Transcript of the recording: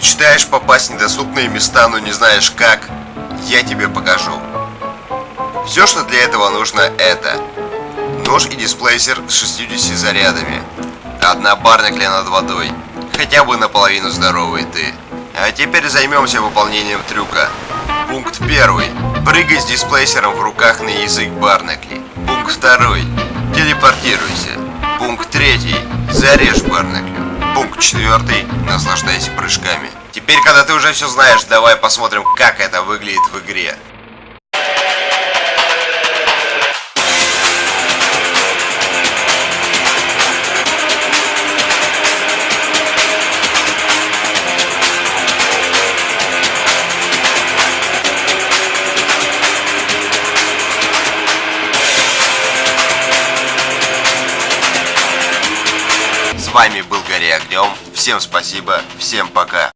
Мечтаешь попасть в недоступные места, но не знаешь как? Я тебе покажу. Все, что для этого нужно, это нож и дисплейсер с 60 зарядами, одна барникля над водой, хотя бы наполовину здоровый ты. А теперь займемся выполнением трюка. Пункт первый. Прыгай с дисплейсером в руках на язык барнакли. Пункт второй. Телепортируйся. Пункт третий. Зарежь барнаклю. Четвертый. Наслаждайся прыжками. Теперь, когда ты уже все знаешь, давай посмотрим, как это выглядит в игре. С вами был Гори Огнем. Всем спасибо, всем пока.